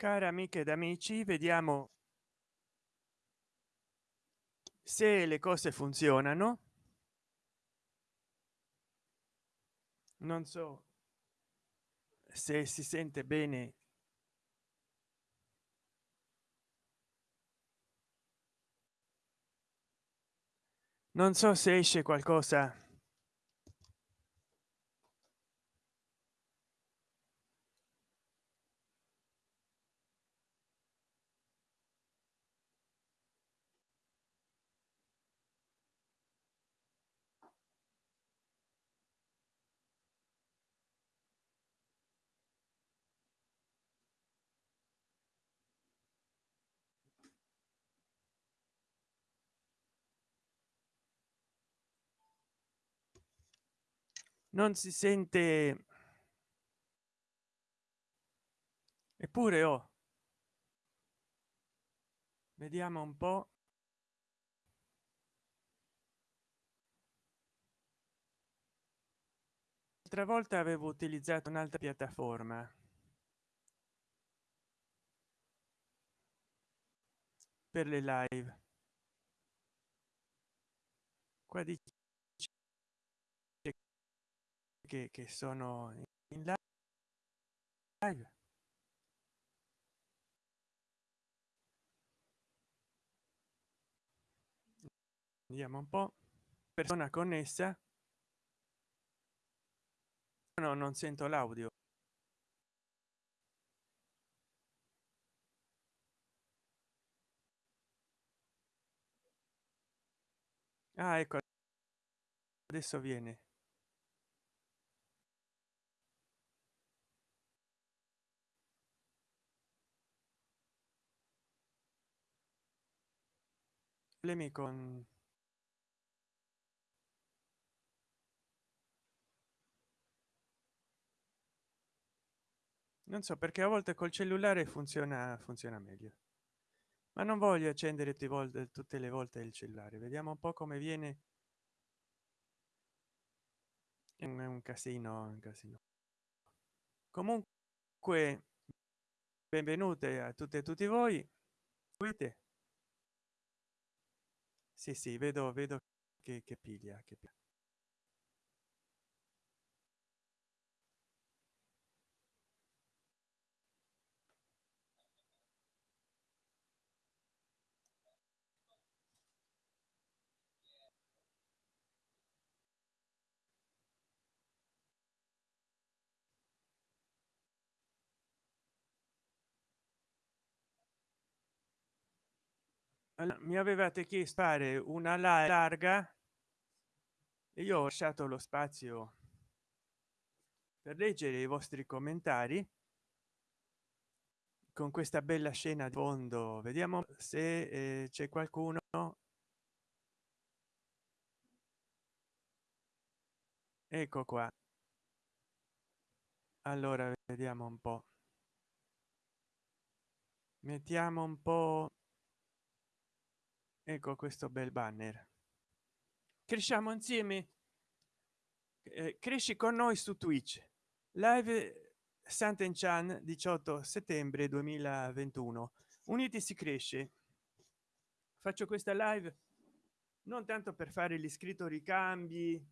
care amiche ed amici vediamo se le cose funzionano. Non so se si sente bene. Non so se esce qualcosa non si sente eppure oh vediamo un po. Altra volta avevo utilizzato un'altra piattaforma. Per le live. Qua dice che, che sono in live. Vediamo un po. Persona connessa. No non sento l'audio. Ah ecco adesso viene problemi con non so perché a volte col cellulare funziona funziona meglio. Ma non voglio accendere tutte le volte il cellulare. Vediamo un po come viene è un casino un casino. Comunque benvenute a tutte e tutti voi. Vedete sì sì vedo vedo che, che piglia che piglia. Mi avevate chiesto fare una larga e io ho lasciato lo spazio per leggere i vostri commentari. Con questa bella scena di fondo vediamo se eh, c'è qualcuno. Ecco qua. Allora vediamo un po. Mettiamo un po ecco questo bel banner. Cresciamo insieme. Eh, cresci con noi su twitch. Live santen chan 18 settembre 2021 uniti si cresce. Faccio questa live non tanto per fare l'iscritto ricambi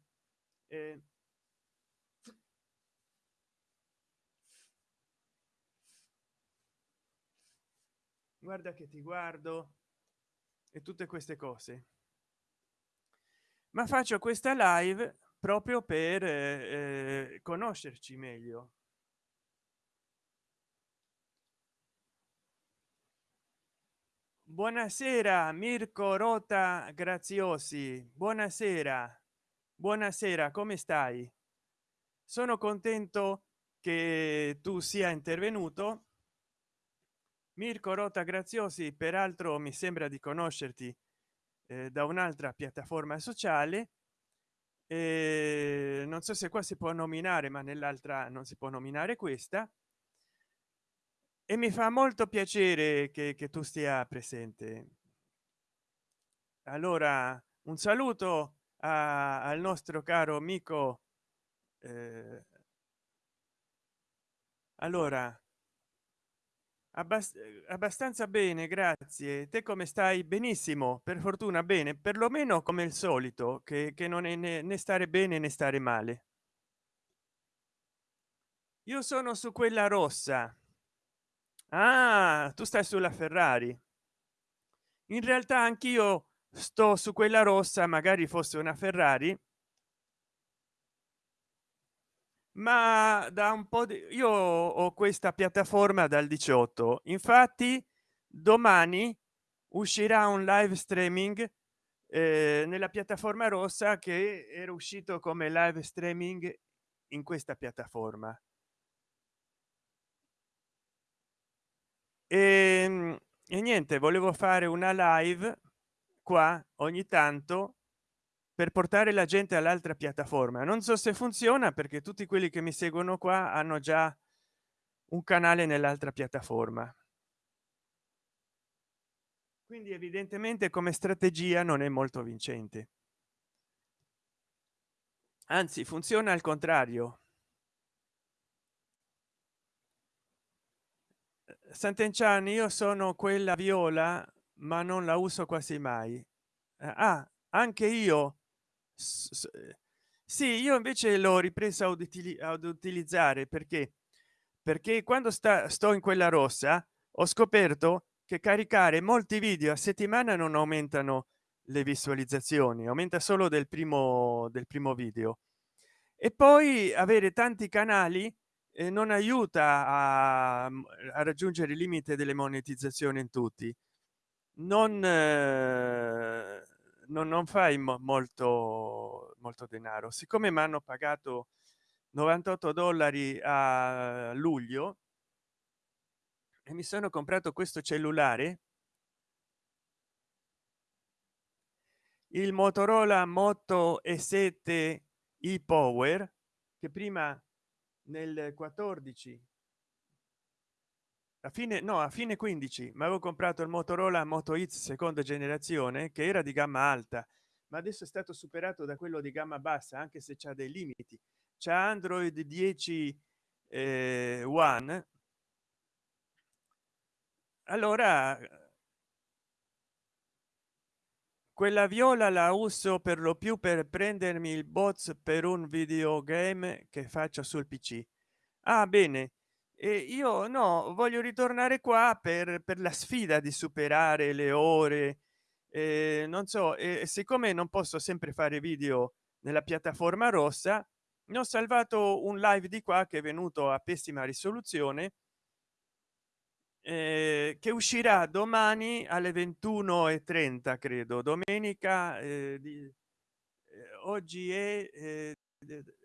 eh, guarda che ti guardo e tutte queste cose. Ma faccio questa live proprio per eh, eh, conoscerci meglio. Buonasera mirko rota graziosi. Buonasera. Buonasera come stai? Sono contento che tu sia intervenuto mirko rota graziosi peraltro mi sembra di conoscerti eh, da un'altra piattaforma sociale eh, non so se qua si può nominare ma nell'altra non si può nominare questa. E mi fa molto piacere che, che tu stia presente. Allora un saluto a, al nostro caro amico eh, allora Abbast abbastanza bene grazie. Te come stai? Benissimo per fortuna bene. Perlomeno come il solito che, che non è né, né stare bene né stare male. Io sono su quella rossa. Ah tu stai sulla ferrari. In realtà anch'io sto su quella rossa magari fosse una ferrari ma da un po di io ho questa piattaforma dal 18 infatti domani uscirà un live streaming eh, nella piattaforma rossa che era uscito come live streaming in questa piattaforma. E, ehm, e niente volevo fare una live qua ogni tanto per portare la gente all'altra piattaforma. Non so se funziona perché tutti quelli che mi seguono qua hanno già un canale nell'altra piattaforma. Quindi evidentemente come strategia non è molto vincente. Anzi funziona al contrario. Sant'Enchan io sono quella viola ma non la uso quasi mai. Ah anche io sì io invece l'ho ripresa ad, utili ad utilizzare perché perché quando sta sto in quella rossa ho scoperto che caricare molti video a settimana non aumentano le visualizzazioni aumenta solo del primo del primo video. E poi avere tanti canali eh, non aiuta a, a, raggiungere il limite delle monetizzazioni in tutti. Non eh, non, non fai mo molto molto denaro. Siccome mi hanno pagato 98 dollari a luglio e mi sono comprato questo cellulare il motorola moto e 7 e power che prima nel 14 a fine no a fine 15 ma avevo comprato il motorola moto x seconda generazione che era di gamma alta ma adesso è stato superato da quello di gamma bassa anche se c'ha dei limiti. C'è android 10 eh, one. Allora quella viola la uso per lo più per prendermi il bots per un videogame che faccio sul pc ah bene e io no voglio ritornare qua per per la sfida di superare le ore. Eh, non so e siccome non posso sempre fare video nella piattaforma rossa ne ho salvato un live di qua che è venuto a pessima risoluzione eh, che uscirà domani alle 21 e 30 credo. Domenica eh, di, eh, oggi è eh,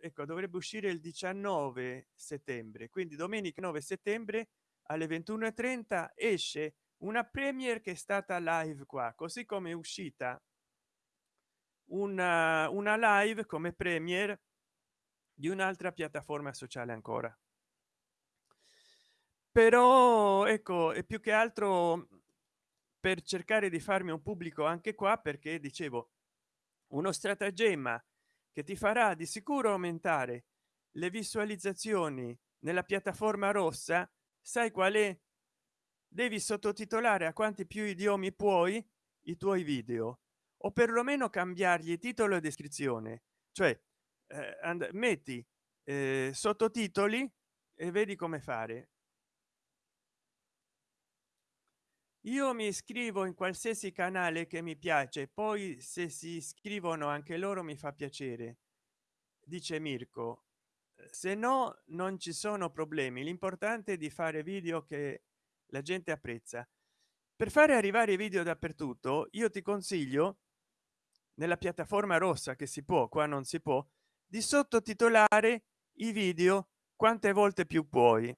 ecco dovrebbe uscire il 19 settembre quindi domenica 9 settembre alle 21 e 30 esce una premiere che è stata live qua così come è uscita una, una live come premiere di un'altra piattaforma sociale ancora. Però ecco e più che altro per cercare di farmi un pubblico anche qua perché dicevo uno stratagemma che ti farà di sicuro aumentare le visualizzazioni nella piattaforma rossa sai qual è? Devi sottotitolare a quanti più idiomi puoi i tuoi video o perlomeno cambiargli titolo e descrizione. Cioè eh, metti eh, sottotitoli e vedi come fare io mi iscrivo in qualsiasi canale che mi piace poi se si iscrivono anche loro mi fa piacere. Dice mirko se no non ci sono problemi l'importante è di fare video che la gente apprezza. Per fare arrivare i video dappertutto io ti consiglio nella piattaforma rossa che si può qua non si può di sottotitolare i video quante volte più puoi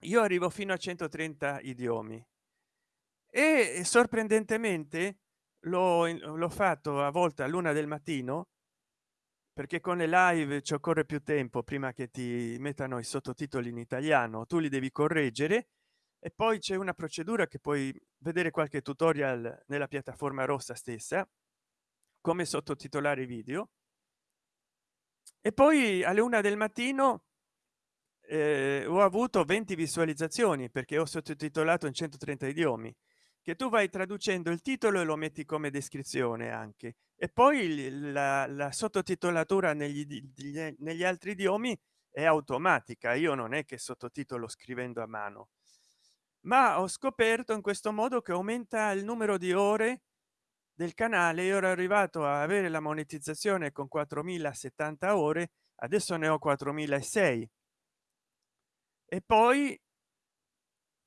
io arrivo fino a 130 idiomi. E sorprendentemente l'ho fatto a volte a luna del mattino perché con le live ci occorre più tempo prima che ti mettano i sottotitoli in italiano. Tu li devi correggere e poi c'è una procedura che puoi vedere qualche tutorial nella piattaforma rossa stessa come sottotitolare video. E poi alle una del mattino eh, ho avuto 20 visualizzazioni perché ho sottotitolato in 130 idiomi che tu vai traducendo il titolo e lo metti come descrizione anche. E poi la, la sottotitolatura negli, negli altri idiomi è automatica io non è che sottotitolo scrivendo a mano. Ma ho scoperto in questo modo che aumenta il numero di ore del canale io ero arrivato a avere la monetizzazione con 4070 ore adesso ne ho 4006 e poi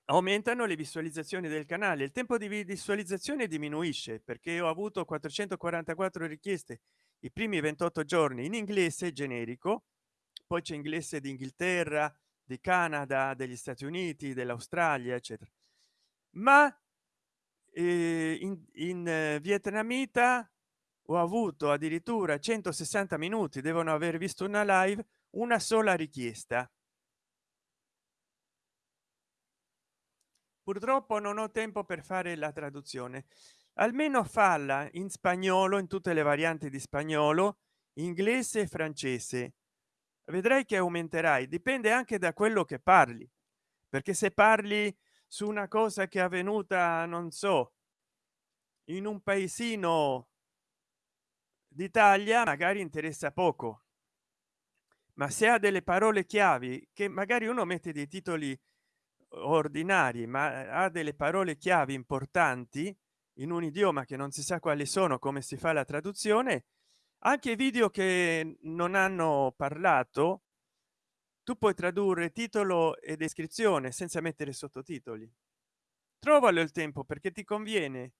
aumentano le visualizzazioni del canale. Il tempo di visualizzazione diminuisce perché ho avuto 444 richieste i primi 28 giorni in inglese generico poi c'è inglese d'inghilterra di canada degli stati uniti dell'australia eccetera. Ma eh, in, in eh, vietnamita ho avuto addirittura 160 minuti devono aver visto una live una sola richiesta purtroppo non ho tempo per fare la traduzione. Almeno falla in spagnolo in tutte le varianti di spagnolo inglese e francese. Vedrai che aumenterai dipende anche da quello che parli. Perché se parli su una cosa che è avvenuta non so in un paesino d'italia magari interessa poco. Ma se ha delle parole chiavi che magari uno mette dei titoli ordinari ma ha delle parole chiavi importanti in un idioma che non si sa quali sono come si fa la traduzione. Anche video che non hanno parlato tu puoi tradurre titolo e descrizione senza mettere sottotitoli. Trovalo il tempo perché ti conviene.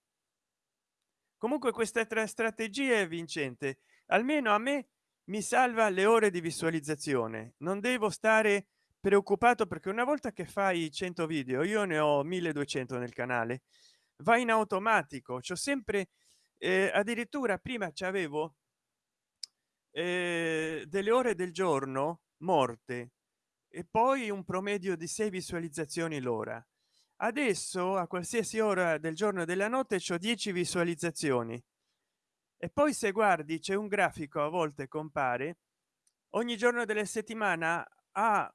Comunque questa tre strategie è vincente. Almeno a me mi salva le ore di visualizzazione. Non devo stare preoccupato perché una volta che fai 100 video io ne ho 1200 nel canale va in automatico. C'ho sempre eh, addirittura prima ci avevo eh, delle ore del giorno morte e poi un promedio di 6 visualizzazioni l'ora. Adesso a qualsiasi ora del giorno e della notte c'ho 10 visualizzazioni. E poi se guardi c'è un grafico a volte compare ogni giorno della settimana ha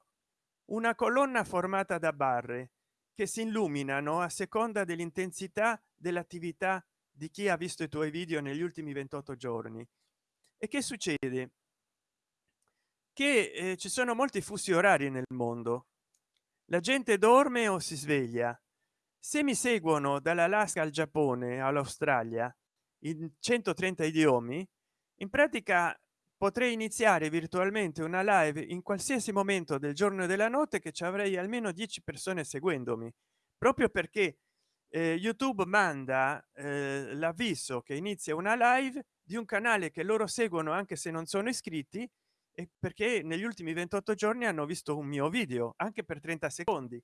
una colonna formata da barre che si illuminano a seconda dell'intensità dell'attività di chi ha visto i tuoi video negli ultimi 28 giorni. E che succede? Che eh, ci sono molti fusi orari nel mondo. La gente dorme o si sveglia. Se mi seguono dall'alaska al giappone all'australia in 130 idiomi in pratica potrei iniziare virtualmente una live in qualsiasi momento del giorno e della notte che ci avrei almeno 10 persone seguendomi proprio perché eh, youtube manda eh, l'avviso che inizia una live di un canale che loro seguono anche se non sono iscritti e perché negli ultimi 28 giorni hanno visto un mio video anche per 30 secondi.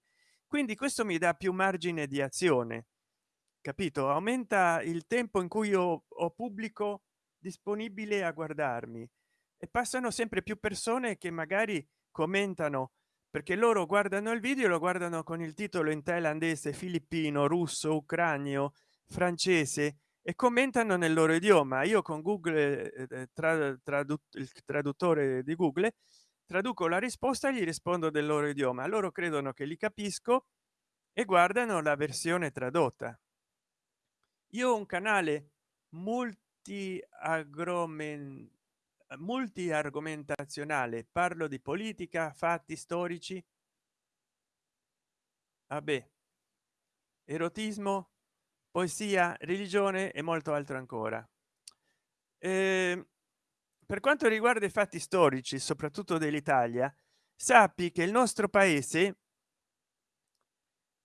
Quindi questo mi dà più margine di azione capito? Aumenta il tempo in cui io ho pubblico disponibile a guardarmi e passano sempre più persone che magari commentano perché loro guardano il video lo guardano con il titolo in thailandese filippino russo ucranio francese e commentano nel loro idioma. Io con google eh, eh tra, tradu il traduttore di google traduco la risposta gli rispondo del loro idioma. Loro credono che li capisco e guardano la versione tradotta. Io ho un canale multi agromen multi argomentazionale parlo di politica fatti storici. Vabbè. Erotismo poesia religione e molto altro ancora. Eh, per quanto riguarda i fatti storici soprattutto dell'italia sappi che il nostro paese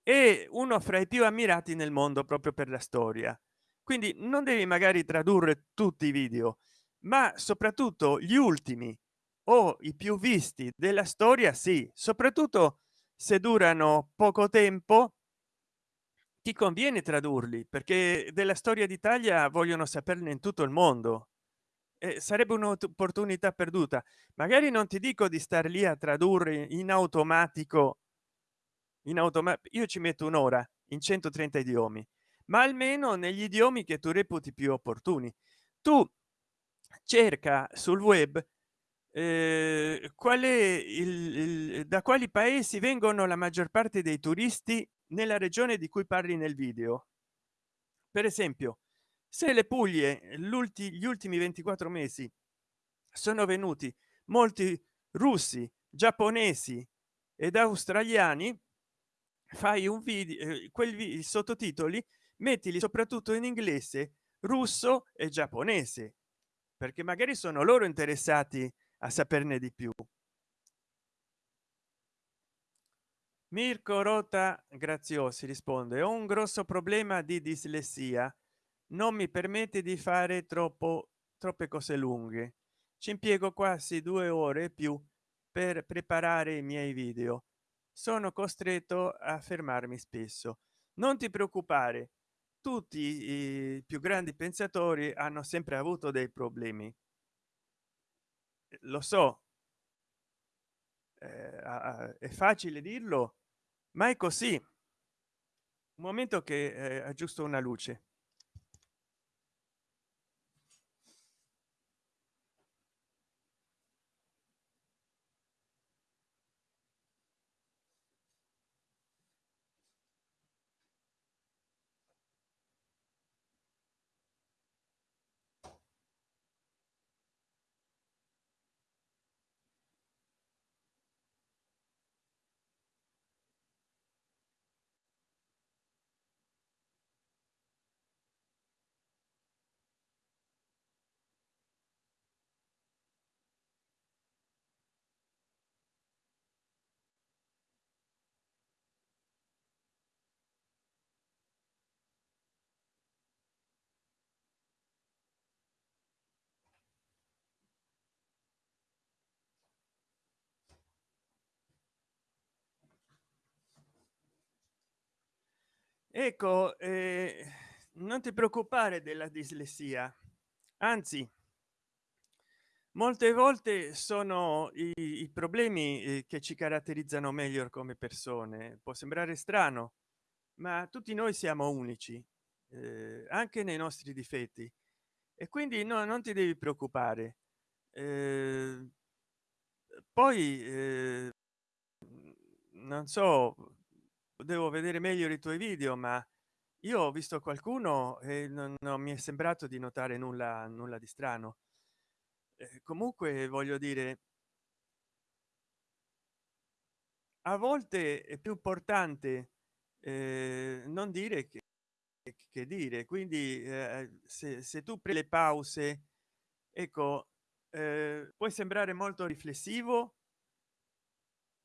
è uno fra i più ammirati nel mondo proprio per la storia. Quindi non devi magari tradurre tutti i video ma soprattutto gli ultimi o i più visti della storia sì soprattutto se durano poco tempo ti conviene tradurli perché della storia d'italia vogliono saperne in tutto il mondo. Eh, sarebbe un'opportunità perduta. Magari non ti dico di star lì a tradurre in automatico in automatico io ci metto un'ora in 130 idiomi ma almeno negli idiomi che tu reputi più opportuni. Tu cerca sul web eh, qual è il, il da quali paesi vengono la maggior parte dei turisti nella regione di cui parli nel video. Per esempio se le puglie l'ultimi gli ultimi 24 mesi sono venuti molti russi giapponesi ed australiani fai un video eh, quel sottotitoli mettili soprattutto in inglese russo e giapponese perché magari sono loro interessati a saperne di più. Mirko rota graziosi risponde ho un grosso problema di dislessia. Non mi permette di fare troppo troppe cose lunghe. Ci impiego quasi due ore più per preparare i miei video. Sono costretto a fermarmi spesso. Non ti preoccupare tutti i più grandi pensatori hanno sempre avuto dei problemi. Lo so. Eh, è facile dirlo ma è così. Un momento che eh, aggiusto una luce ecco eh, non ti preoccupare della dislessia. Anzi molte volte sono i, i problemi eh, che ci caratterizzano meglio come persone. Può sembrare strano ma tutti noi siamo unici eh, anche nei nostri difetti. E quindi no, non ti devi preoccupare. Eh, poi eh, non so devo vedere meglio i tuoi video ma io ho visto qualcuno e non, non mi è sembrato di notare nulla nulla di strano. Eh, comunque voglio dire a volte è più importante eh, non dire che, che dire. Quindi eh, se, se, tu pre le pause ecco eh, puoi sembrare molto riflessivo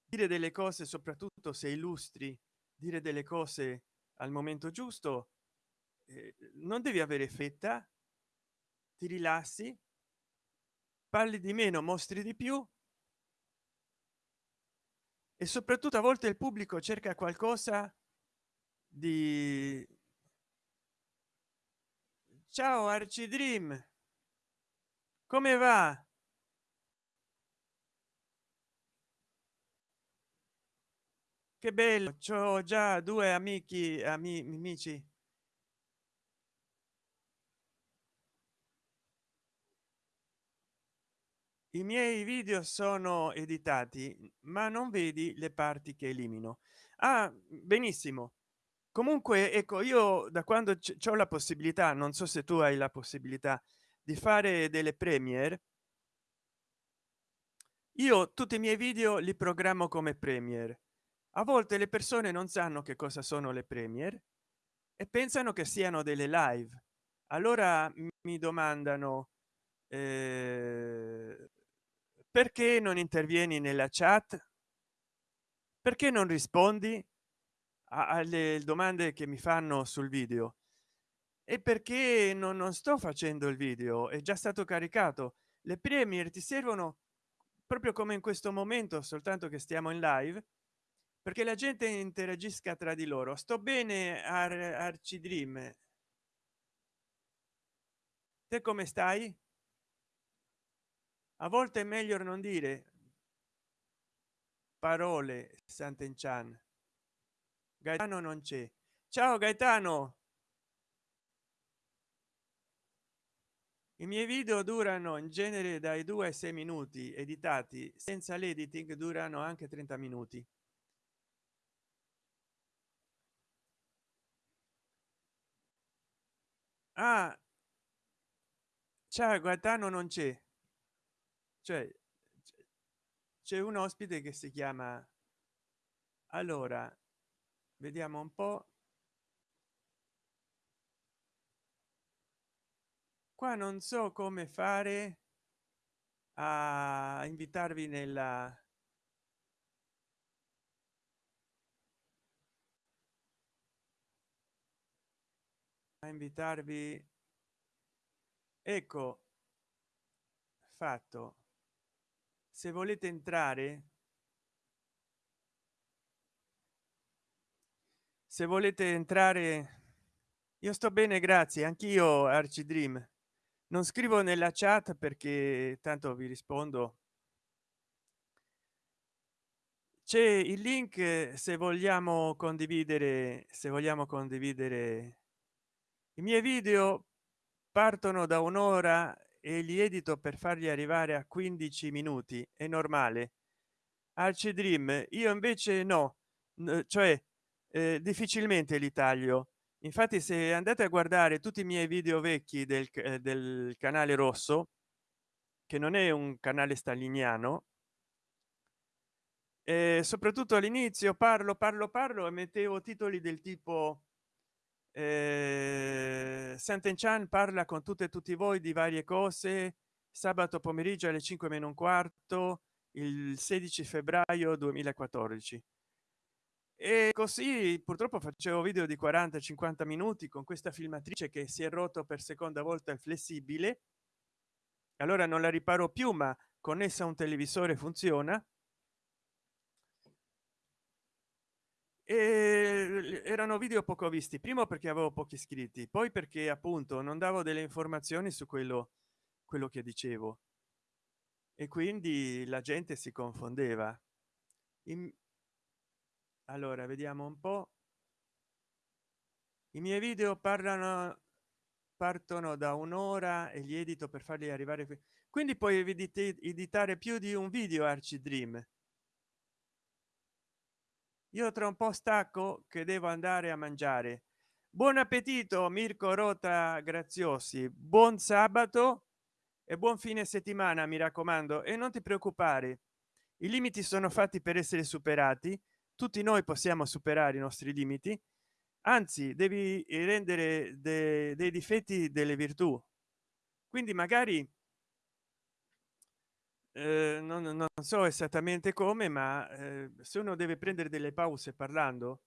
dire delle cose soprattutto se illustri dire delle cose al momento giusto eh, non devi avere fetta ti rilassi parli di meno mostri di più e soprattutto a volte il pubblico cerca qualcosa di ciao arci dream come va che bello c'ho già due amici amici. I miei video sono editati ma non vedi le parti che elimino. Ah benissimo. Comunque ecco io da quando c'è la possibilità non so se tu hai la possibilità di fare delle premiere io tutti i miei video li programmo come premier a volte le persone non sanno che cosa sono le premier e pensano che siano delle live. Allora mi domandano eh, perché non intervieni nella chat? Perché non rispondi alle domande che mi fanno sul video? E perché non, non sto facendo il video? È già stato caricato. Le premier ti servono proprio come in questo momento soltanto che stiamo in live perché la gente interagisca tra di loro. Sto bene ar arcidream te come stai? A volte è meglio non dire parole sant'enchan. Gaetano non c'è. Ciao gaetano! I miei video durano in genere dai 2 ai 6 minuti editati. Senza l'editing durano anche 30 minuti ah. Ciao guardano non c'è. Cioè c'è un ospite che si chiama allora vediamo un po. Qua non so come fare a invitarvi nella a invitarvi. Ecco fatto. Se volete entrare se volete entrare io sto bene grazie. Anch'io arcidream. Non scrivo nella chat perché tanto vi rispondo. C'è il link se vogliamo condividere se vogliamo condividere i miei video partono da un'ora e li edito per farli arrivare a 15 minuti. È normale. Arci dream io invece no. Cioè eh, difficilmente li taglio. Infatti se andate a guardare tutti i miei video vecchi del, eh, del canale rosso che non è un canale staliniano e soprattutto all'inizio parlo parlo parlo e mettevo titoli del tipo eh, Sant'Enchan parla con tutte e tutti voi di varie cose. Sabato pomeriggio alle 5 meno un quarto il 16 febbraio 2014 e così purtroppo facevo video di 40 50 minuti con questa filmatrice che si è rotto per seconda volta il flessibile. Allora non la riparo più ma connessa a un televisore funziona e erano video poco visti primo perché avevo pochi iscritti poi perché appunto non davo delle informazioni su quello quello che dicevo. E quindi la gente si confondeva. In... allora vediamo un po. I miei video parlano partono da un'ora e gli edito per farli arrivare qui. Quindi poi editare più di un video arci dream io tra un po stacco che devo andare a mangiare. Buon appetito mirko rota graziosi. Buon sabato e buon fine settimana mi raccomando e non ti preoccupare. I limiti sono fatti per essere superati. Tutti noi possiamo superare i nostri limiti. Anzi devi rendere de dei difetti delle virtù. Quindi magari eh, non, non, so esattamente come ma eh, se uno deve prendere delle pause parlando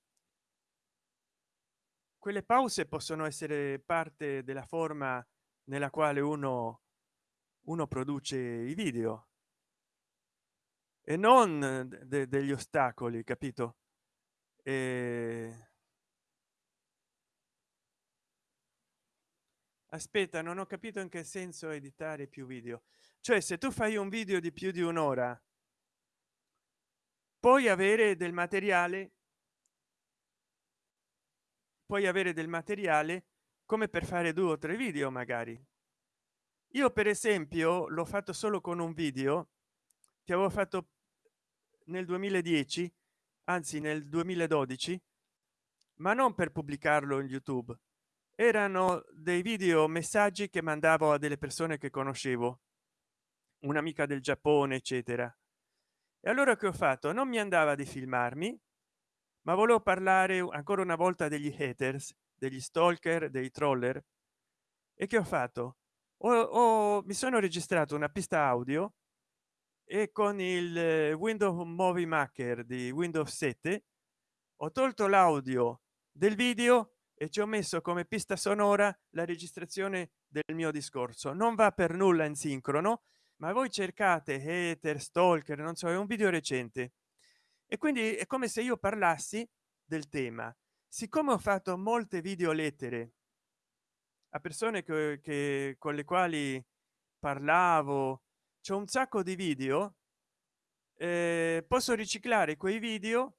quelle pause possono essere parte della forma nella quale uno uno produce i video. E non de degli ostacoli capito? E... aspetta non ho capito in che senso editare più video. Cioè se tu fai un video di più di un'ora puoi avere del materiale puoi avere del materiale come per fare due o tre video magari. Io per esempio l'ho fatto solo con un video che avevo fatto nel 2010 anzi nel 2012 ma non per pubblicarlo in youtube erano dei video messaggi che mandavo a delle persone che conoscevo un'amica del giappone eccetera. E allora che ho fatto? Non mi andava di filmarmi ma volevo parlare ancora una volta degli haters degli stalker dei troller. E che ho fatto? Ho, ho, mi sono registrato una pista audio e con il eh, windows movie maker di windows 7 ho tolto l'audio del video e ci ho messo come pista sonora la registrazione del mio discorso. Non va per nulla in sincrono ma voi cercate hater stalker non so è un video recente. E quindi è come se io parlassi del tema. Siccome ho fatto molte video lettere a persone che, che con le quali parlavo c'è un sacco di video eh, posso riciclare quei video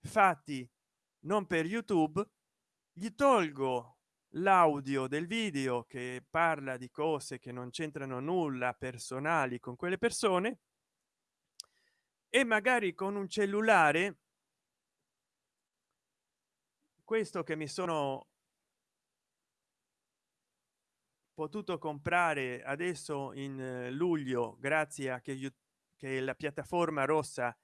fatti non per youtube gli tolgo l'audio del video che parla di cose che non c'entrano nulla personali con quelle persone e magari con un cellulare questo che mi sono potuto comprare adesso in eh, luglio grazie a che, che la piattaforma rossa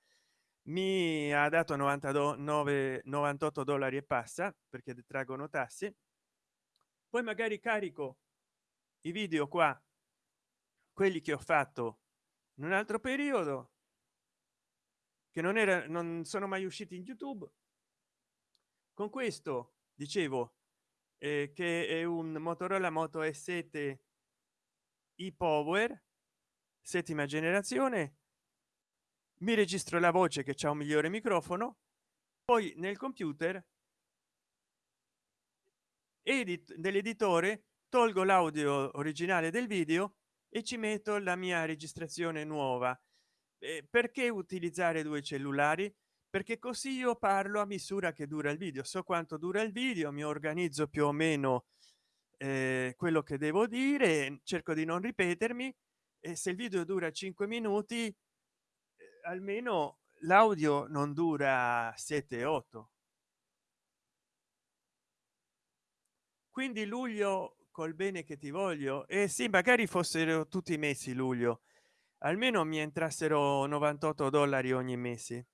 mi ha dato 99 98 dollari e passa perché detraggono tasse poi magari carico i video qua quelli che ho fatto in un altro periodo che non era non sono mai usciti in youtube. Con questo dicevo eh, che è un motorola moto s7 e power settima generazione mi registro la voce che c'è un migliore microfono poi nel computer edit dell'editore tolgo l'audio originale del video e ci metto la mia registrazione nuova. Eh, perché utilizzare due cellulari? Perché così io parlo a misura che dura il video. So quanto dura il video mi organizzo più o meno eh, quello che devo dire cerco di non ripetermi e se il video dura 5 minuti almeno l'audio non dura 7 8 quindi luglio col bene che ti voglio e eh sì magari fossero tutti i mesi luglio. Almeno mi entrassero 98 dollari ogni mese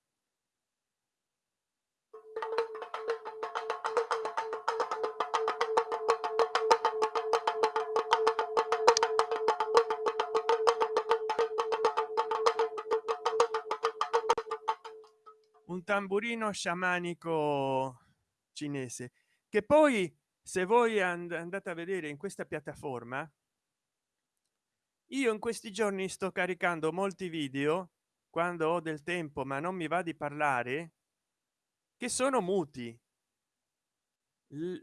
tamburino sciamanico cinese che poi se voi and andate a vedere in questa piattaforma io in questi giorni sto caricando molti video quando ho del tempo ma non mi va di parlare che sono muti. L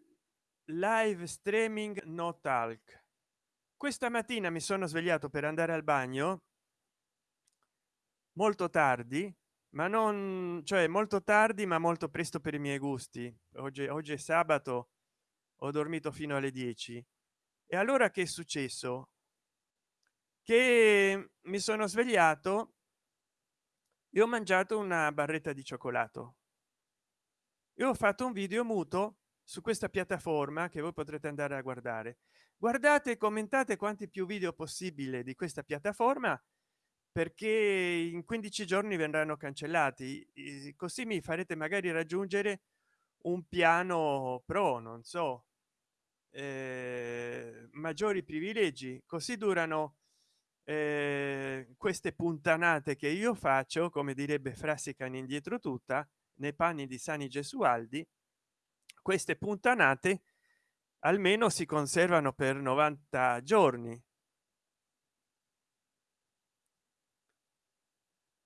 live streaming no talk. Questa mattina mi sono svegliato per andare al bagno molto tardi ma non cioè molto tardi ma molto presto per i miei gusti. Oggi oggi è sabato ho dormito fino alle 10 e allora che è successo? Che mi sono svegliato e ho mangiato una barretta di cioccolato. E ho fatto un video muto su questa piattaforma che voi potrete andare a guardare. Guardate e commentate quanti più video possibile di questa piattaforma perché in 15 giorni verranno cancellati. Così mi farete magari raggiungere un piano pro non so eh, maggiori privilegi. Così durano eh, queste puntanate che io faccio come direbbe Frassican indietro tutta nei panni di Sani Gesualdi queste puntanate almeno si conservano per 90 giorni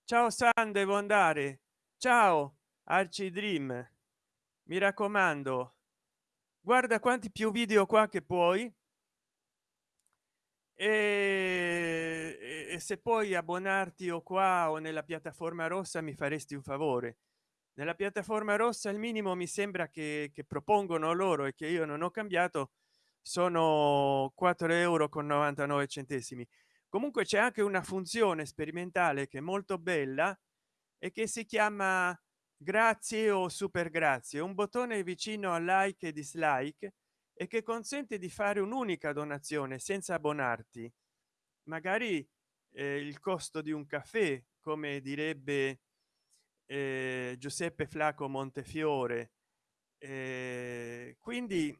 ciao san devo andare. Ciao arci dream. Mi raccomando guarda quanti più video qua che puoi. E, e se puoi abbonarti o qua o nella piattaforma rossa mi faresti un favore. Nella piattaforma rossa il minimo mi sembra che, che propongono loro e che io non ho cambiato sono 4 euro con 99 centesimi comunque c'è anche una funzione sperimentale che è molto bella e che si chiama grazie o super grazie un bottone vicino a like e dislike e che consente di fare un'unica donazione senza abbonarti. Magari eh, il costo di un caffè come direbbe eh, giuseppe flaco montefiore. Eh, quindi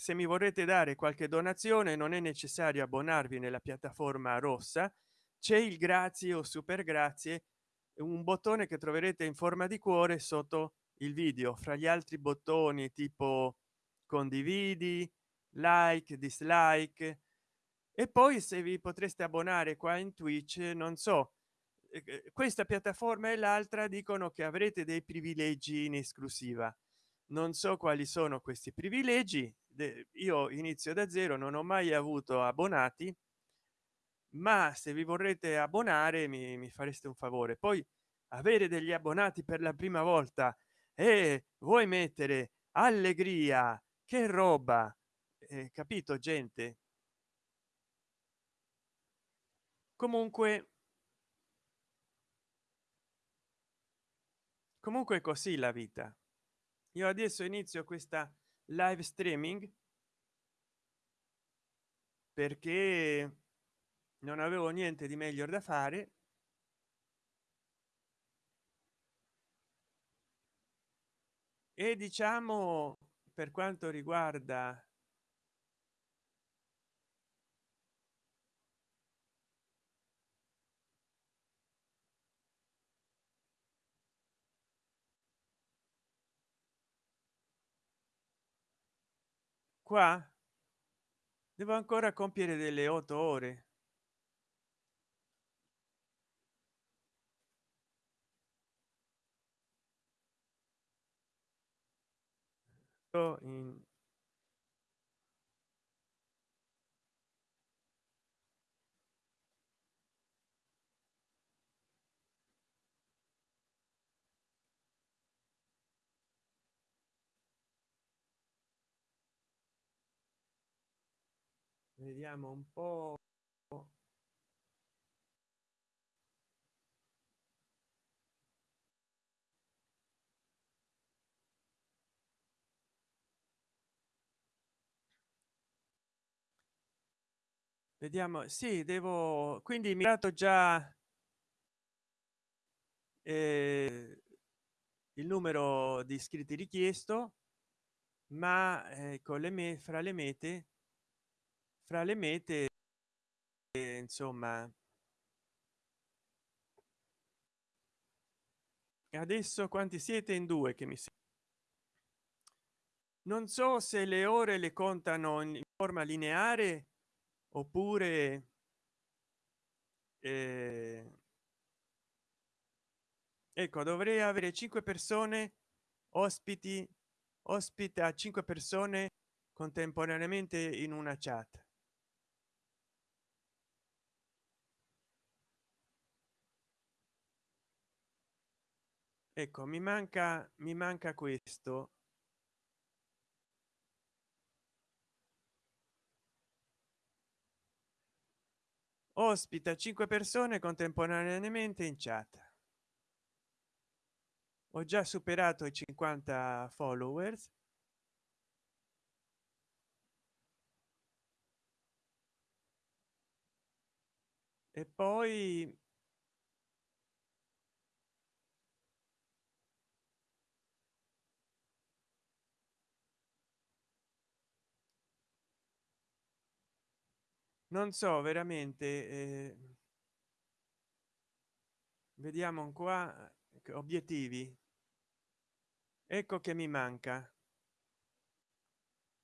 se mi vorrete dare qualche donazione non è necessario abbonarvi nella piattaforma rossa c'è il grazie o super grazie un bottone che troverete in forma di cuore sotto il video. Fra gli altri bottoni tipo condividi like dislike. E poi se vi potreste abbonare qua in twitch non so eh, eh, questa piattaforma e l'altra dicono che avrete dei privilegi in esclusiva. Non so quali sono questi privilegi io inizio da zero non ho mai avuto abbonati ma se vi vorrete abbonare mi, mi fareste un favore. Poi avere degli abbonati per la prima volta e vuoi mettere allegria che roba eh, capito gente? Comunque comunque così la vita. Io adesso inizio questa live streaming perché non avevo niente di meglio da fare. E diciamo per quanto riguarda qua? Devo ancora compiere delle otto ore. In vediamo un po. Vediamo sì devo quindi mi dato già eh, il numero di iscritti richiesto ma eh, con le me fra le mete fra le mete insomma adesso quanti siete in due che mi non so se le ore le contano in forma lineare oppure eh, ecco dovrei avere cinque persone ospiti ospita cinque persone contemporaneamente in una chat ecco mi manca mi manca questo. Ospita cinque persone contemporaneamente in chat. Ho già superato i 50 followers. E poi non so veramente eh, vediamo qua obiettivi. Ecco che mi manca.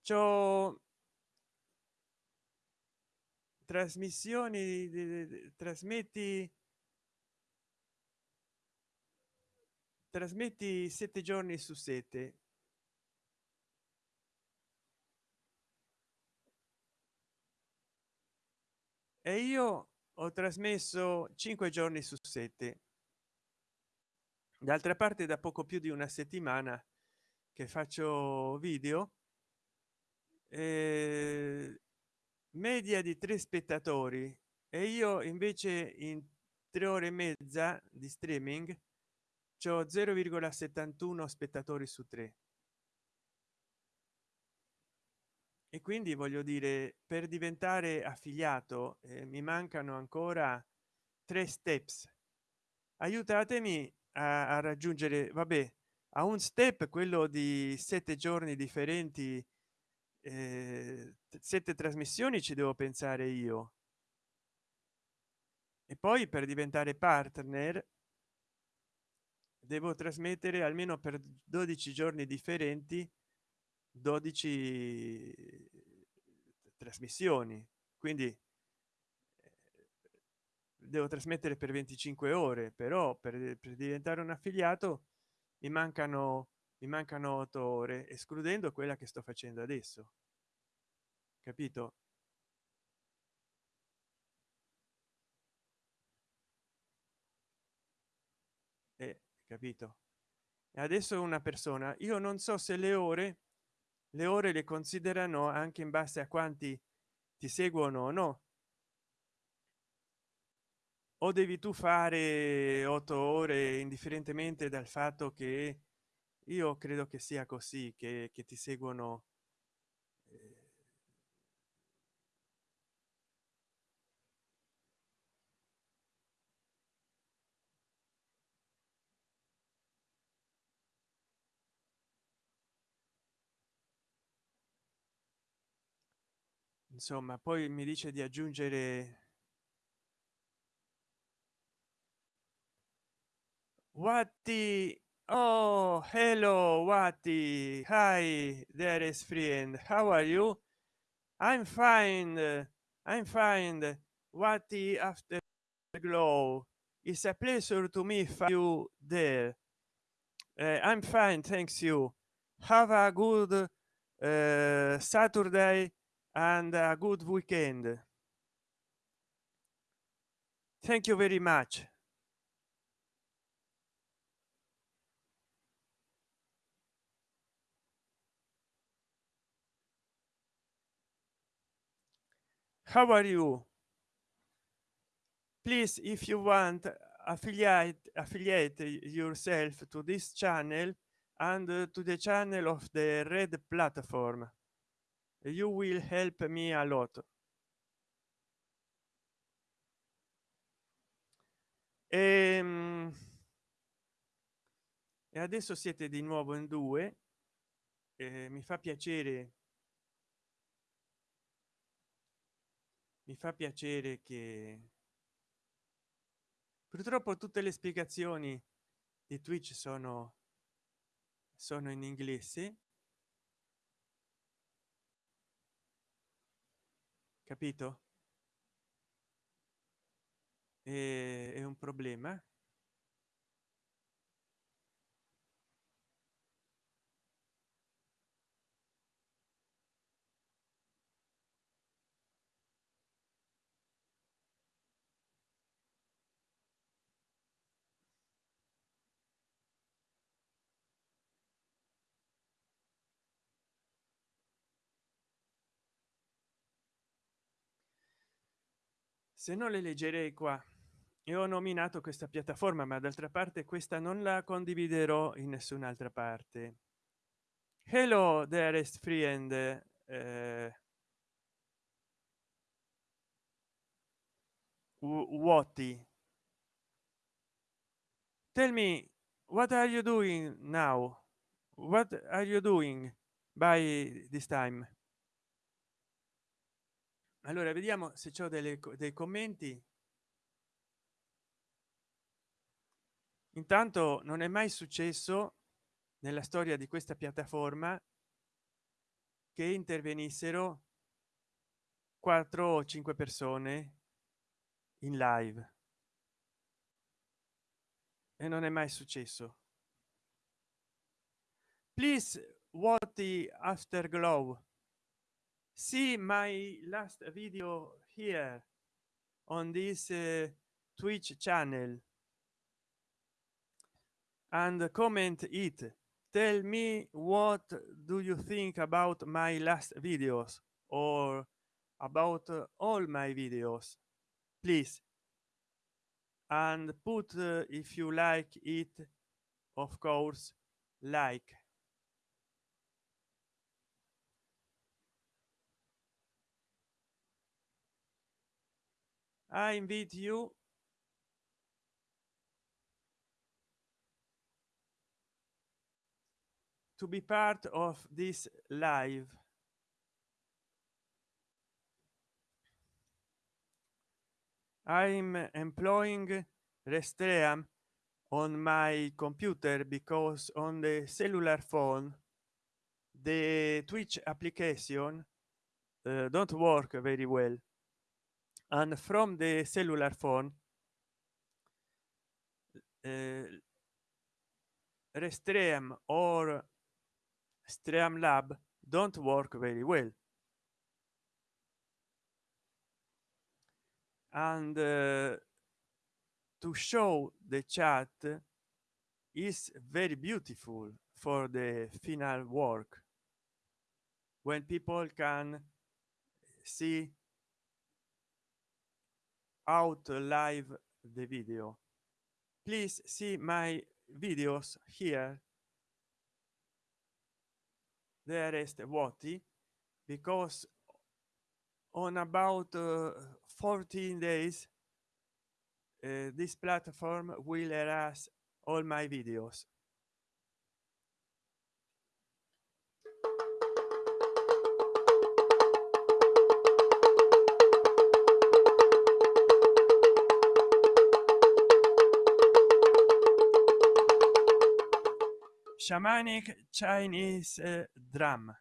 Ciò trasmissioni trasmetti trasmetti sette giorni su sette e io ho trasmesso cinque giorni su sette. D'altra parte da poco più di una settimana che faccio video eh, media di tre spettatori. E io invece in tre ore e mezza di streaming c'ho 0,71 spettatori su tre e quindi voglio dire per diventare affiliato eh, mi mancano ancora tre steps. Aiutatemi a, a raggiungere vabbè a un step quello di sette giorni differenti eh, sette trasmissioni ci devo pensare io. E poi per diventare partner devo trasmettere almeno per 12 giorni differenti 12 trasmissioni quindi eh, devo trasmettere per 25 ore però per, per diventare un affiliato mi mancano mi mancano 8 ore escludendo quella che sto facendo adesso. Capito? Eh, capito. E adesso una persona io non so se le ore le ore le considerano anche in base a quanti ti seguono o no. O devi tu fare otto ore indifferentemente dal fatto che io credo che sia così che, che ti seguono insomma poi mi dice di aggiungere Watti oh hello Watti hi there is friend how are you? I'm fine i'm fine Watti after glow. It's a pleasure to meet you there. Uh, i'm fine thanks you. Have a good uh, saturday and a good weekend. Thank you very much. How are you? Please if you want affiliate affiliate yourself to this channel and uh, to the channel of the red platform you will help me a lot. E, ehm, e adesso siete di nuovo in due eh, mi fa piacere mi fa piacere che purtroppo tutte le spiegazioni di twitch sono sono in inglese capito? È un problema se non le leggerei qua e ho nominato questa piattaforma ma d'altra parte questa non la condividerò in nessun'altra parte. Hello dearest friend uh, Watti tell me what are you doing now? What are you doing by this time allora vediamo se c'è delle dei commenti. Intanto non è mai successo nella storia di questa piattaforma che intervenissero quattro o cinque persone in live. E non è mai successo. Please what the afterglow see my last video here on this uh, twitch channel. And comment it. Tell me what do you think about my last videos or about uh, all my videos please. And put uh, if you like it of course like i invite you to be part of this live. I'm employing restream on my computer because on the cellular phone the twitch application uh, don't work very well and from the cellular phone uh, restream or streamlab don't work very well. And uh, to show the chat is very beautiful for the final work. When people can see out live the video. Please see my videos here. There is the what because on about uh, 14 days uh, this platform will erase all my videos shamanic chinese uh, drum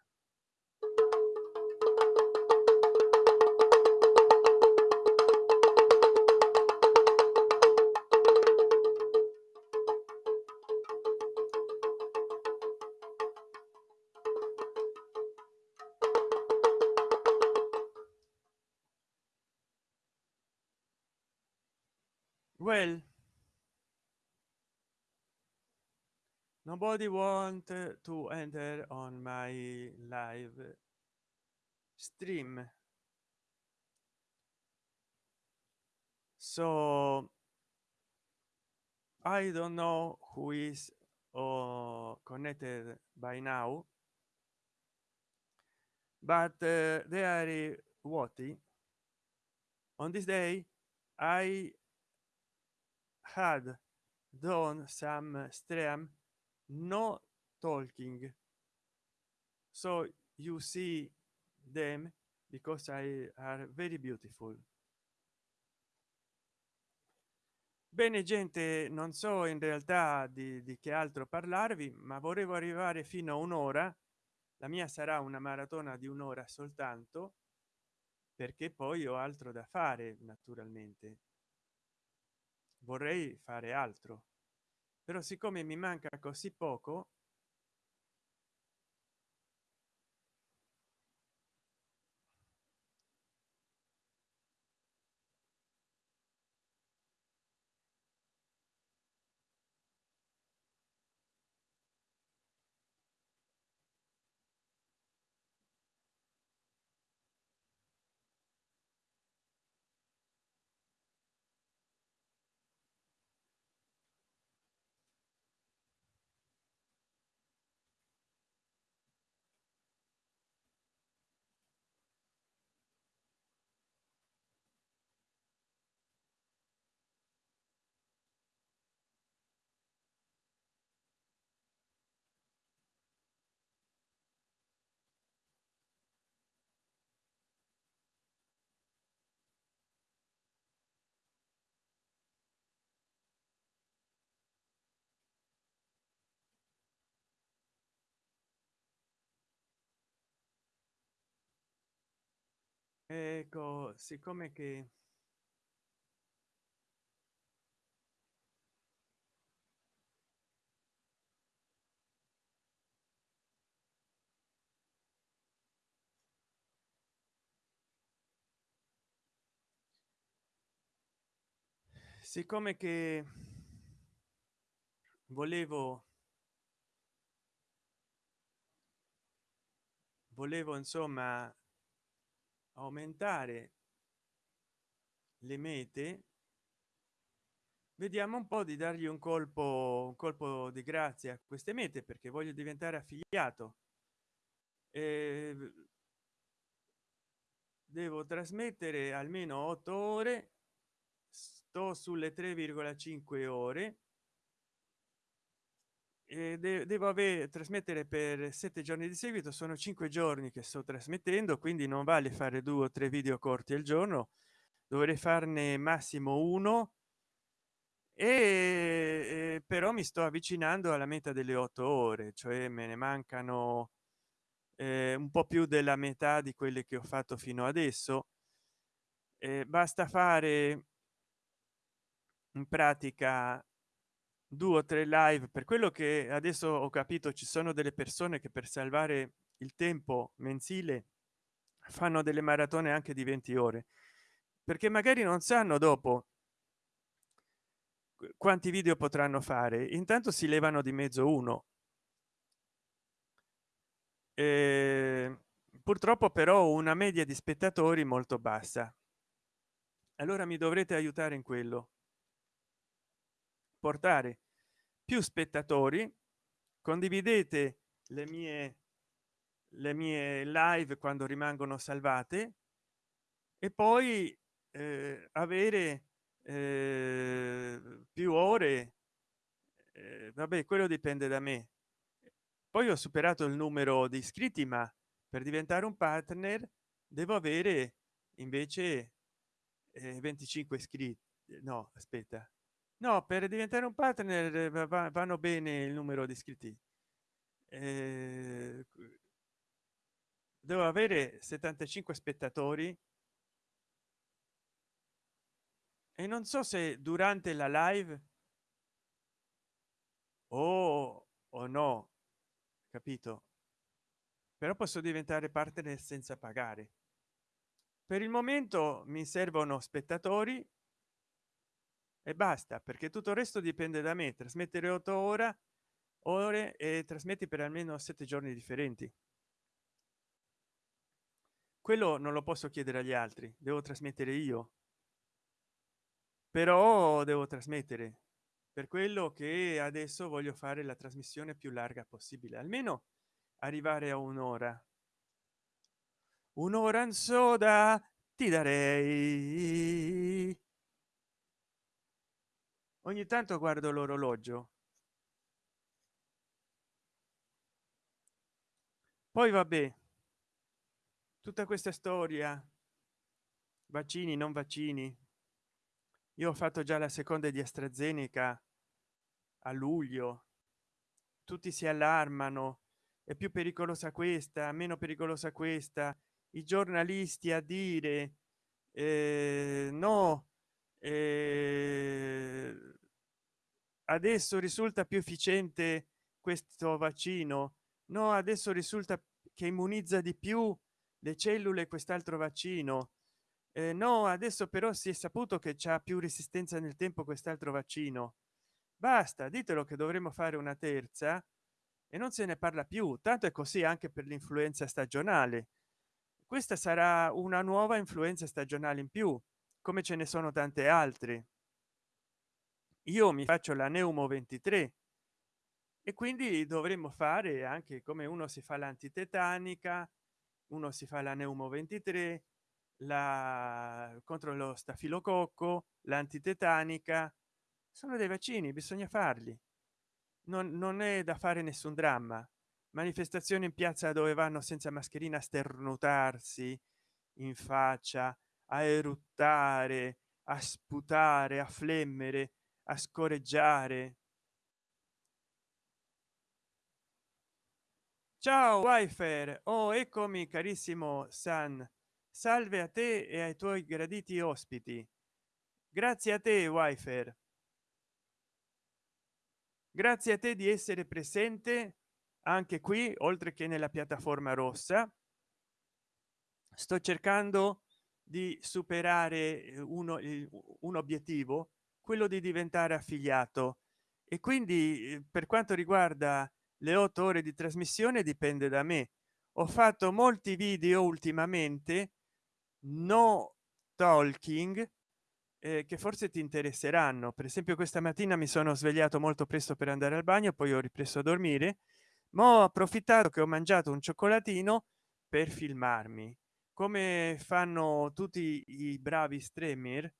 nobody want to enter on my live stream. So i don't know who is uh, connected by now but uh, they are what on this day i had done some stream no talking. So you see them because i are very beautiful. Bene gente non so in realtà di, di che altro parlarvi ma volevo arrivare fino a un'ora. La mia sarà una maratona di un'ora soltanto perché poi ho altro da fare naturalmente. Vorrei fare altro però siccome mi manca così poco ecco siccome che siccome che volevo volevo insomma aumentare le mete vediamo un po di dargli un colpo un colpo di grazia a queste mete perché voglio diventare affiliato. E devo trasmettere almeno 8 ore sto sulle 3,5 ore de devo avere trasmettere per sette giorni di seguito sono cinque giorni che sto trasmettendo quindi non vale fare due o tre video corti al giorno dovrei farne massimo uno. E però mi sto avvicinando alla meta delle otto ore cioè me ne mancano eh, un po più della metà di quelle che ho fatto fino adesso. Eh, basta fare in pratica due o tre live. Per quello che adesso ho capito ci sono delle persone che per salvare il tempo mensile fanno delle maratone anche di 20 ore perché magari non sanno dopo quanti video potranno fare. Intanto si levano di mezzo uno. Eh, purtroppo però una media di spettatori molto bassa. Allora mi dovrete aiutare in quello. Portare più spettatori condividete le mie le mie live quando rimangono salvate e poi eh, avere eh, più ore eh, vabbè quello dipende da me. Poi ho superato il numero di iscritti ma per diventare un partner devo avere invece eh, 25 iscritti no aspetta no per diventare un partner vanno bene il numero di iscritti. Eh, devo avere 75 spettatori. E non so se durante la live o o no capito? Però posso diventare partner senza pagare. Per il momento mi servono spettatori e basta perché tutto il resto dipende da me. Trasmettere 8 ore ore e trasmetti per almeno sette giorni differenti. Quello non lo posso chiedere agli altri devo trasmettere io. Però devo trasmettere. Per quello che adesso voglio fare la trasmissione più larga possibile almeno arrivare a un'ora. Un'ora in soda ti darei ogni tanto guardo l'orologio. Poi vabbè tutta questa storia vaccini non vaccini. Io ho fatto già la seconda di astrazeneca a luglio. Tutti si allarmano. È più pericolosa questa meno pericolosa questa. I giornalisti a dire eh, no eh, adesso risulta più efficiente questo vaccino? No adesso risulta che immunizza di più le cellule quest'altro vaccino. Eh, no adesso però si è saputo che c'è più resistenza nel tempo quest'altro vaccino. Basta ditelo che dovremmo fare una terza e non se ne parla più. Tanto è così anche per l'influenza stagionale. Questa sarà una nuova influenza stagionale in più come ce ne sono tante altre io mi faccio la neumo 23 e quindi dovremmo fare anche come uno si fa l'antitetanica uno si fa la neumo 23 la contro lo stafilococco l'antitetanica. Sono dei vaccini bisogna farli. Non, non è da fare nessun dramma. Manifestazioni in piazza dove vanno senza mascherina a sternutarsi in faccia a eruttare a sputare a flemmere a scoreggiare ciao wifer oh eccomi carissimo san. Salve a te e ai tuoi graditi ospiti. Grazie a te wifer grazie a te di essere presente anche qui oltre che nella piattaforma rossa. Sto cercando di superare eh, uno un obiettivo quello di diventare affiliato. E quindi eh, per quanto riguarda le otto ore di trasmissione dipende da me. Ho fatto molti video ultimamente no talking eh, che forse ti interesseranno. Per esempio questa mattina mi sono svegliato molto presto per andare al bagno poi ho ripreso a dormire ma ho approfittato che ho mangiato un cioccolatino per filmarmi. Come fanno tutti i bravi streamer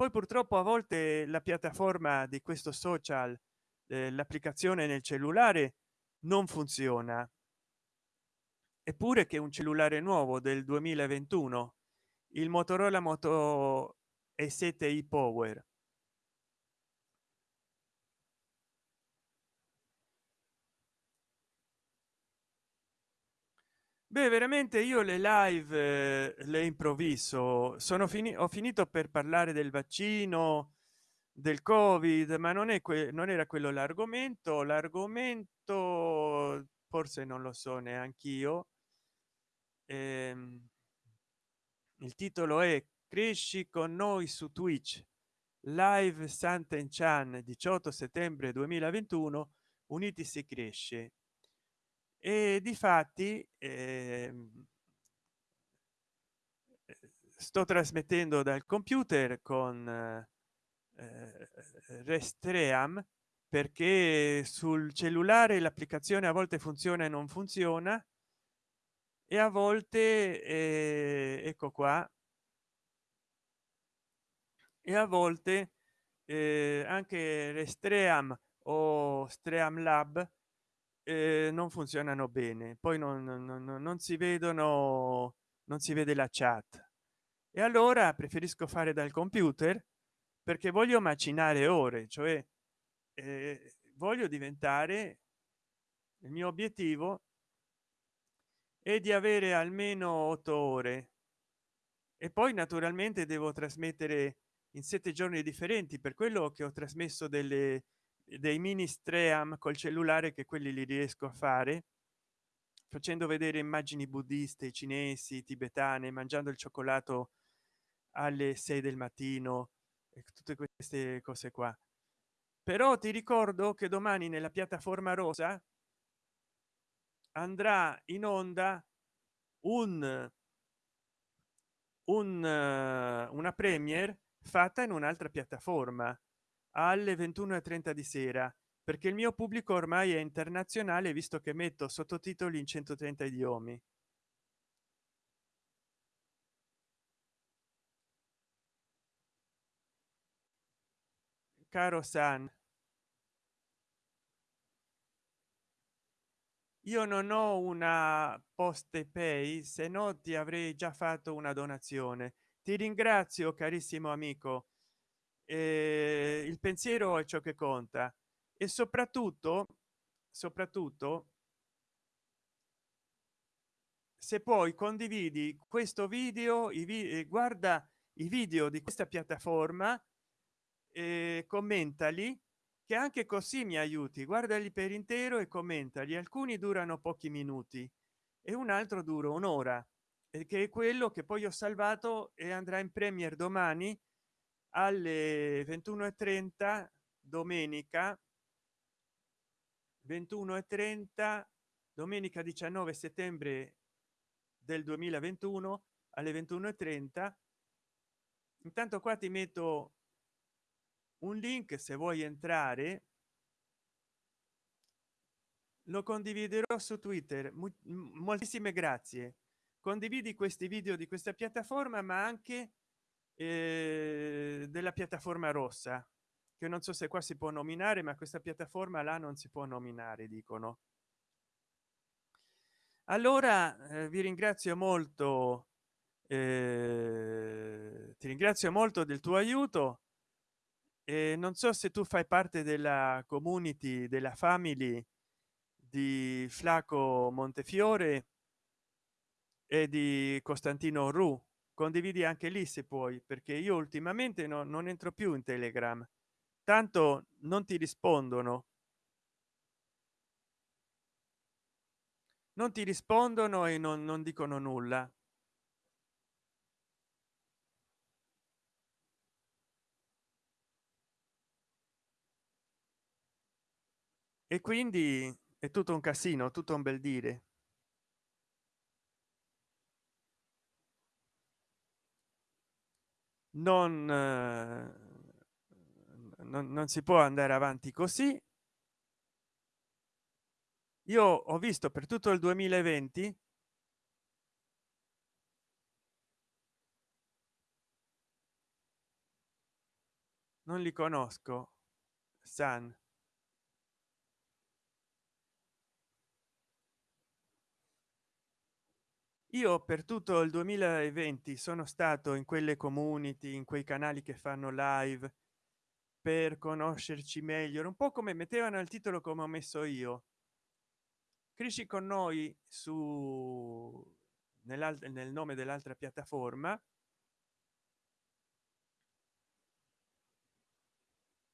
poi purtroppo a volte la piattaforma di questo social eh, l'applicazione nel cellulare non funziona. Eppure che un cellulare nuovo del 2021 il motorola moto e 7 i power beh veramente io le live eh, le improvviso. Sono finito ho finito per parlare del vaccino del covid ma non è non era quello l'argomento. L'argomento forse non lo so neanche io ehm, il titolo è cresci con noi su twitch live santen chan 18 settembre 2021 uniti si cresce e di fatti eh, sto trasmettendo dal computer con eh, restream perché sul cellulare l'applicazione a volte funziona e non funziona e a volte eh, ecco qua. E a volte eh, anche restream o streamlab eh, non funzionano bene poi non, non, non si vedono non si vede la chat. E allora preferisco fare dal computer perché voglio macinare ore cioè eh, voglio diventare il mio obiettivo è di avere almeno otto ore. E poi naturalmente devo trasmettere in sette giorni differenti per quello che ho trasmesso delle dei mini stream col cellulare che quelli li riesco a fare facendo vedere immagini buddiste cinesi tibetane mangiando il cioccolato alle 6 del mattino e tutte queste cose qua. Però ti ricordo che domani nella piattaforma rosa andrà in onda un un una premier fatta in un'altra piattaforma alle 21:30 di sera perché il mio pubblico ormai è internazionale visto che metto sottotitoli in 130 idiomi. Caro san. Io non ho una poste pay se no ti avrei già fatto una donazione. Ti ringrazio carissimo amico eh, il pensiero è ciò che conta. E soprattutto soprattutto se poi condividi questo video i vi guarda i video di questa piattaforma e commentali che anche così mi aiuti. Guardali per intero e commentali. Alcuni durano pochi minuti e un altro dura un'ora che è quello che poi ho salvato e andrà in premier domani alle 21:30 domenica 21:30 domenica 19 settembre del 2021 alle 21:30 intanto qua ti metto un link se vuoi entrare. Lo condividerò su twitter. Moltissime grazie. Condividi questi video di questa piattaforma ma anche eh, della piattaforma rossa che non so se qua si può nominare ma questa piattaforma là non si può nominare dicono. Allora eh, vi ringrazio molto eh, ti ringrazio molto del tuo aiuto e non so se tu fai parte della community della family di flaco montefiore e di costantino ru condividi anche lì se puoi perché io ultimamente no, non entro più in telegram. Tanto non ti rispondono. Non ti rispondono e non, non dicono nulla. E quindi è tutto un casino tutto un bel dire non, non, non si può andare avanti così. Io ho visto per tutto il 2020 non li conosco san io per tutto il 2020 sono stato in quelle community in quei canali che fanno live per conoscerci meglio un po come mettevano il titolo come ho messo io. Cresci con noi su nel nome dell'altra piattaforma.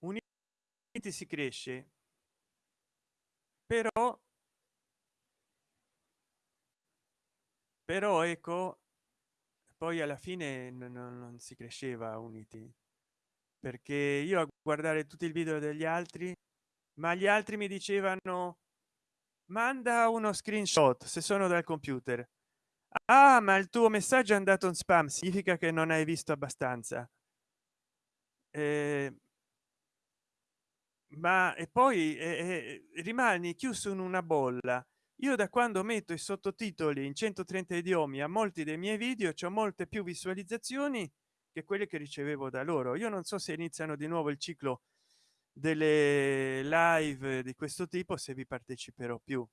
Uniti si cresce. Però però ecco poi alla fine non, non si cresceva uniti. Perché io a guardare tutti il video degli altri ma gli altri mi dicevano manda uno screenshot se sono dal computer. Ah ma il tuo messaggio è andato in spam significa che non hai visto abbastanza. Eh, ma e poi eh, rimani chiuso in una bolla io da quando metto i sottotitoli in 130 idiomi a molti dei miei video c'è molte più visualizzazioni che quelle che ricevevo da loro. Io non so se iniziano di nuovo il ciclo delle live di questo tipo se vi parteciperò più.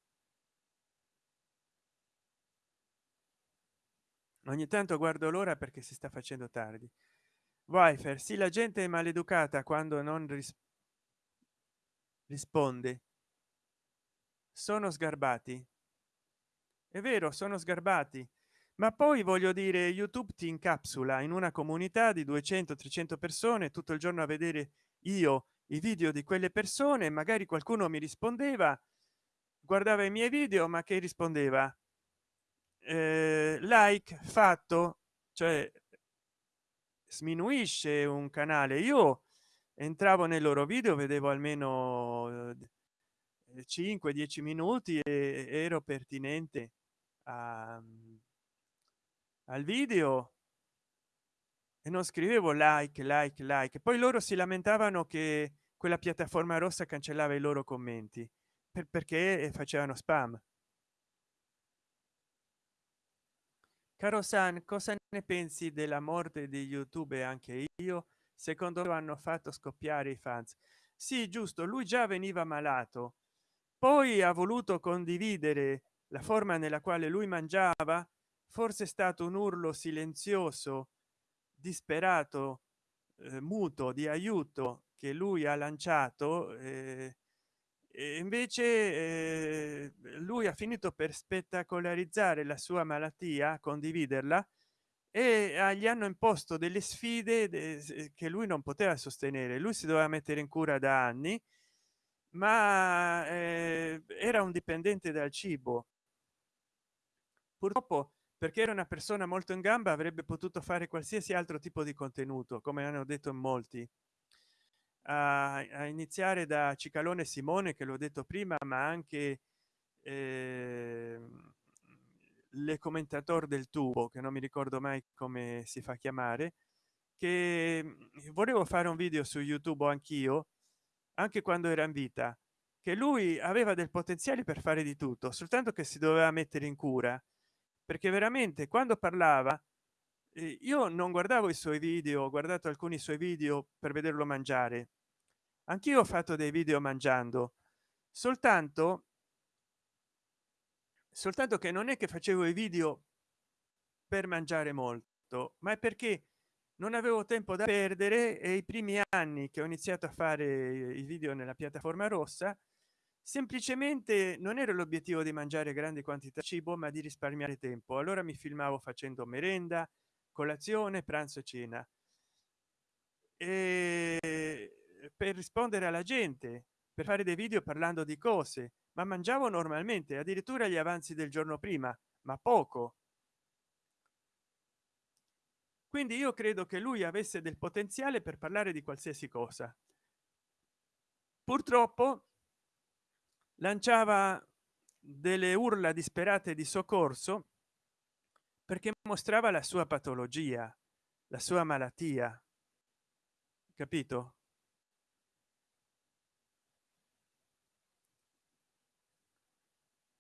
Ogni tanto guardo l'ora perché si sta facendo tardi. Wifer sì la gente è maleducata quando non ris risponde sono sgarbati. È vero sono sgarbati. Ma poi voglio dire youtube ti incapsula in una comunità di 200 300 persone tutto il giorno a vedere io i video di quelle persone. Magari qualcuno mi rispondeva guardava i miei video ma che rispondeva? Eh, like fatto cioè sminuisce un canale. Io entravo nei loro video vedevo almeno 5 eh, 10 minuti e ero pertinente a, al video e non scrivevo like like like. Poi loro si lamentavano che quella piattaforma rossa cancellava i loro commenti per, perché facevano spam. Caro san cosa ne pensi della morte di youtube anche io? Secondo me hanno fatto scoppiare i fans. Sì giusto lui già veniva malato poi ha voluto condividere la forma nella quale lui mangiava forse è stato un urlo silenzioso disperato eh, muto di aiuto che lui ha lanciato eh, e invece eh, lui ha finito per spettacolarizzare la sua malattia condividerla e gli hanno imposto delle sfide che lui non poteva sostenere. Lui si doveva mettere in cura da anni ma eh, era un dipendente dal cibo. Purtroppo perché era una persona molto in gamba avrebbe potuto fare qualsiasi altro tipo di contenuto come hanno detto in molti. A, a iniziare da cicalone simone che l'ho detto prima ma anche eh, le commentator del tubo che non mi ricordo mai come si fa chiamare che volevo fare un video su youtube anch'io anche quando era in vita che lui aveva del potenziale per fare di tutto soltanto che si doveva mettere in cura. Perché veramente quando parlava eh, io non guardavo i suoi video ho guardato alcuni suoi video per vederlo mangiare. Anch'io ho fatto dei video mangiando. Soltanto soltanto che non è che facevo i video per mangiare molto ma è perché non avevo tempo da perdere e i primi anni che ho iniziato a fare i video nella piattaforma rossa semplicemente non era l'obiettivo di mangiare grandi quantità di cibo ma di risparmiare tempo. Allora mi filmavo facendo merenda colazione pranzo cena. E per rispondere alla gente per fare dei video parlando di cose ma mangiavo normalmente addirittura gli avanzi del giorno prima ma poco quindi io credo che lui avesse del potenziale per parlare di qualsiasi cosa. Purtroppo lanciava delle urla disperate di soccorso perché mostrava la sua patologia la sua malattia. Capito?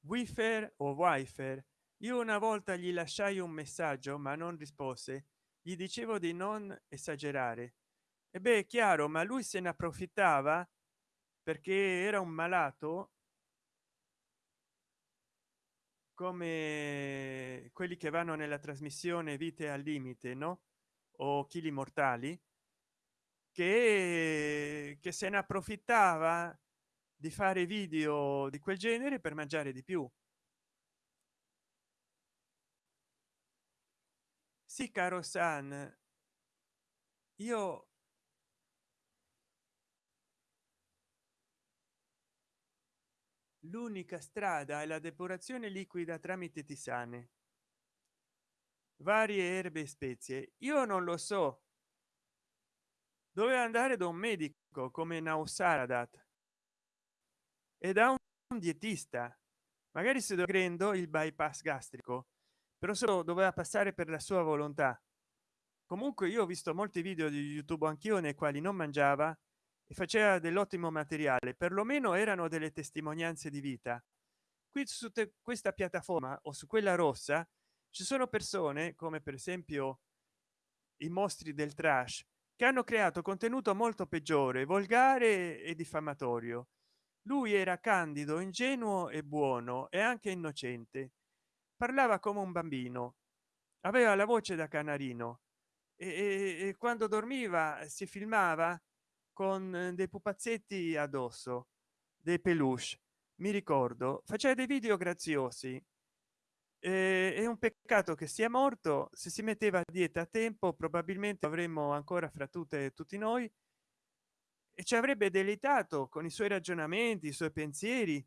Wifer o wifer io una volta gli lasciai un messaggio ma non rispose gli dicevo di non esagerare. E beh è chiaro ma lui se ne approfittava perché era un malato come quelli che vanno nella trasmissione vite al limite no? O chili mortali che, che se ne approfittava di fare video di quel genere per mangiare di più sì caro san. Io l'unica strada è la depurazione liquida tramite tisane. Varie erbe e spezie. Io non lo so. Doveva andare da un medico come nausaradat? E da un dietista. Magari se dovrendo il bypass gastrico però solo doveva passare per la sua volontà. Comunque io ho visto molti video di youtube anch'io nei quali non mangiava e faceva dell'ottimo materiale perlomeno erano delle testimonianze di vita. Qui su questa piattaforma o su quella rossa ci sono persone come per esempio i mostri del trash che hanno creato contenuto molto peggiore volgare e diffamatorio. Lui era candido ingenuo e buono e anche innocente parlava come un bambino. Aveva la voce da canarino. E, e quando dormiva si filmava con dei pupazzetti addosso dei peluche. Mi ricordo faceva dei video graziosi. Eh, è un peccato che sia morto. Se si metteva a dieta a tempo probabilmente avremmo ancora fra tutte tutti noi. E ci avrebbe deleitato con i suoi ragionamenti i suoi pensieri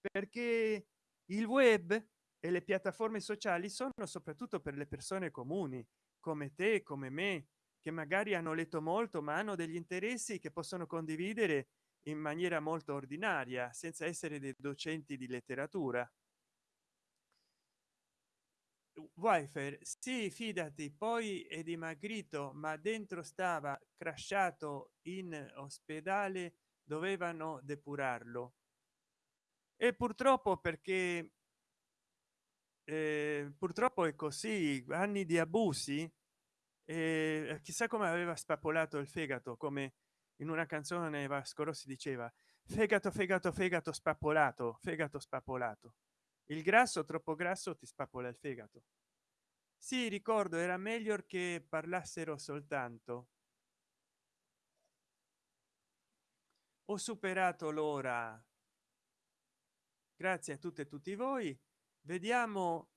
perché il web e le piattaforme sociali sono soprattutto per le persone comuni come te come me che magari hanno letto molto ma hanno degli interessi che possono condividere in maniera molto ordinaria senza essere dei docenti di letteratura. Wifi sì fidati poi è dimagrito ma dentro stava crashato in ospedale dovevano depurarlo. E purtroppo perché eh, purtroppo è così anni di abusi eh, chissà come aveva spapolato il fegato come in una canzone vasco rossi diceva fegato fegato fegato spappolato fegato spappolato il grasso troppo grasso ti spappola il fegato. Sì ricordo era meglio che parlassero soltanto. Ho superato l'ora. Grazie a tutte e tutti voi vediamo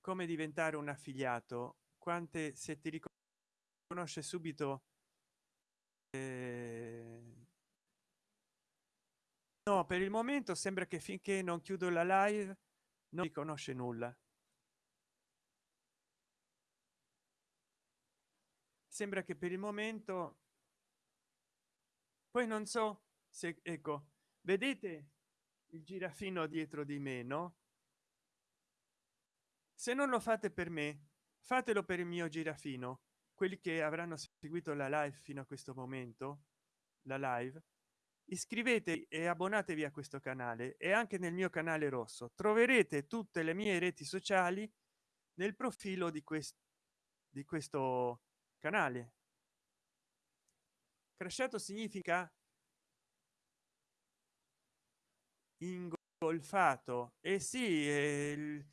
come diventare un affiliato. Quante se ti riconosce subito eh... no per il momento sembra che finché non chiudo la live non riconosce nulla. Sembra che per il momento poi non so se ecco vedete il girafino dietro di me no? Se non lo fate per me fatelo per il mio girafino quelli che avranno seguito la live fino a questo momento la live iscrivetevi e abbonatevi a questo canale e anche nel mio canale rosso. Troverete tutte le mie reti sociali nel profilo di questo di questo canale. Crashato significa ingolfato. E eh sì il,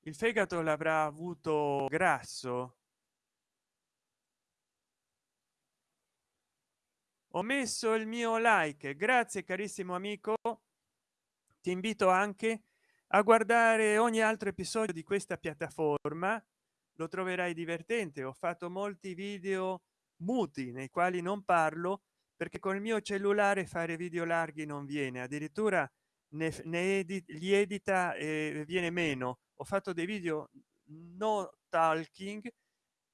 il fegato l'avrà avuto grasso. Ho messo il mio like. Grazie carissimo amico. Ti invito anche a guardare ogni altro episodio di questa piattaforma. Lo troverai divertente. Ho fatto molti video muti nei quali non parlo perché con il mio cellulare fare video larghi non viene. Addirittura ne, ne edit, li edita e viene meno. Ho fatto dei video no talking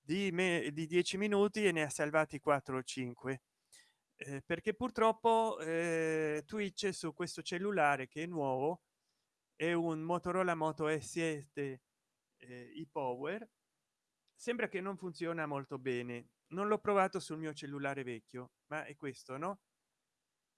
di me di 10 minuti e ne ha salvati 4 o 5 eh, perché purtroppo eh, twitch su questo cellulare che è nuovo è un motorola moto s7 eh, i power sembra che non funziona molto bene. Non l'ho provato sul mio cellulare vecchio ma è questo no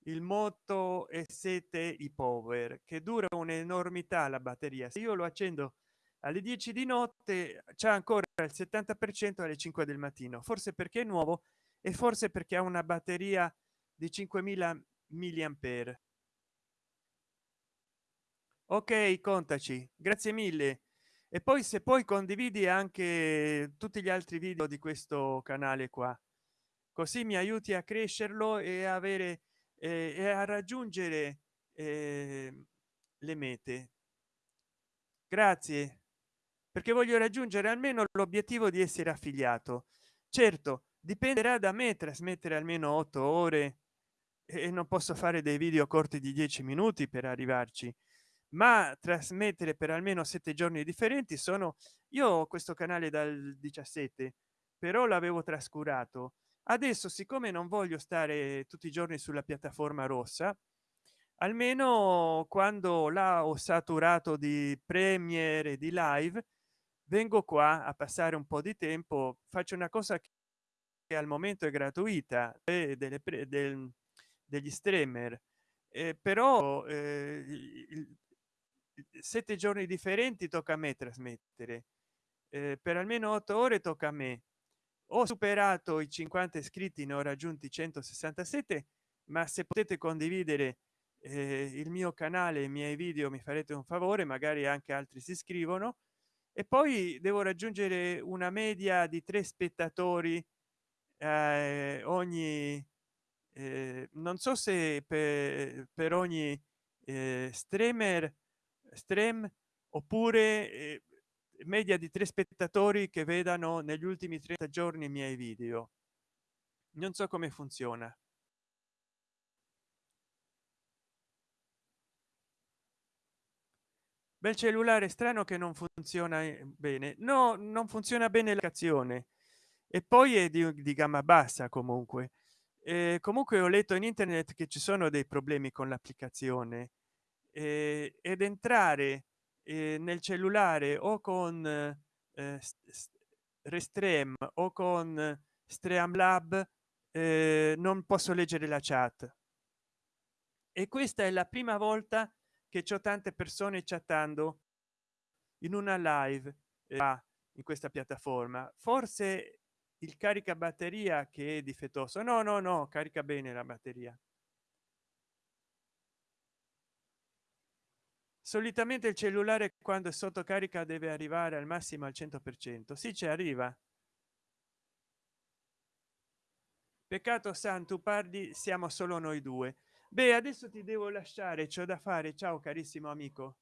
il moto s7 i power che dura un'enormità la batteria. Se io lo accendo alle 10 di notte c'è ancora il 70 per cento alle 5 del mattino. Forse perché è nuovo e forse perché ha una batteria di 5000 milliampere. Ok contaci. Grazie mille. E poi se poi condividi anche tutti gli altri video di questo canale qua. Così mi aiuti a crescerlo e avere e a raggiungere eh, le mete. Grazie perché voglio raggiungere almeno l'obiettivo di essere affiliato. Certo dipenderà da me trasmettere almeno otto ore e non posso fare dei video corti di 10 minuti per arrivarci ma trasmettere per almeno sette giorni differenti sono io ho questo canale dal 17 però l'avevo trascurato adesso siccome non voglio stare tutti i giorni sulla piattaforma rossa almeno quando là ho saturato di premiere di live vengo qua a passare un po di tempo faccio una cosa che al momento è gratuita e delle del, degli streamer eh, però eh, sette giorni differenti tocca a me trasmettere eh, per almeno otto ore tocca a me ho superato i 50 iscritti ne ho raggiunti 167 ma se potete condividere eh, il mio canale i miei video mi farete un favore magari anche altri si iscrivono. E poi devo raggiungere una media di tre spettatori eh, ogni eh, non so se per, per ogni eh, streamer stream oppure eh, media di tre spettatori che vedano negli ultimi 30 giorni i miei video. Non so come funziona. Bel cellulare strano che non funziona eh, bene. No non funziona bene l'azione e poi è di, di gamma bassa comunque. Eh, comunque ho letto in internet che ci sono dei problemi con l'applicazione. Ed entrare eh, nel cellulare o con eh, restream o con streamlab eh, non posso leggere la chat. E questa è la prima volta che c'è tante persone chattando in una live eh, in questa piattaforma. Forse il carica batteria che è difettoso. No no no carica bene la batteria solitamente il cellulare quando è sotto carica deve arrivare al massimo al 100 per cento. Si ci arriva. Peccato santo parli siamo solo noi due. Beh adesso ti devo lasciare ciò da fare. Ciao carissimo amico